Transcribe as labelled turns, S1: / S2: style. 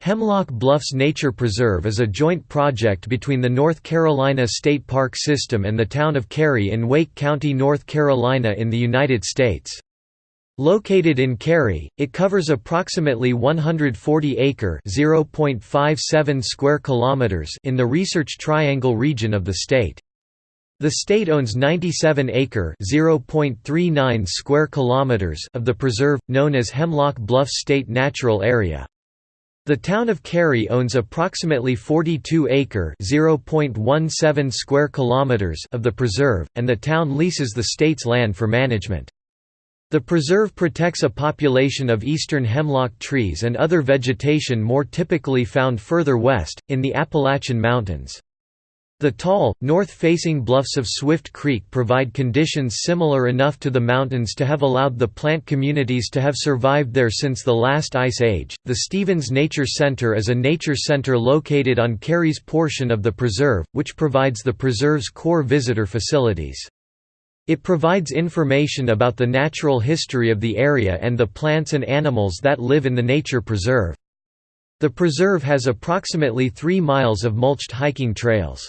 S1: Hemlock Bluffs Nature Preserve is a joint project between the North Carolina State Park System and the town of Cary in Wake County, North Carolina in the United States. Located in Cary, it covers approximately 140 acre (0.57 square kilometers) in the Research Triangle region of the state. The state owns 97 acre (0.39 square kilometers) of the preserve known as Hemlock Bluffs State Natural Area. The town of Cary owns approximately 42 acre (0.17 square kilometers) of the preserve, and the town leases the state's land for management. The preserve protects a population of eastern hemlock trees and other vegetation more typically found further west, in the Appalachian Mountains. The tall, north-facing bluffs of Swift Creek provide conditions similar enough to the mountains to have allowed the plant communities to have survived there since the last ice age. The Stevens Nature Center is a nature center located on Cary's portion of the preserve, which provides the preserve's core visitor facilities. It provides information about the natural history of the area and the plants and animals that live in the nature preserve. The preserve has approximately 3 miles of mulched hiking trails.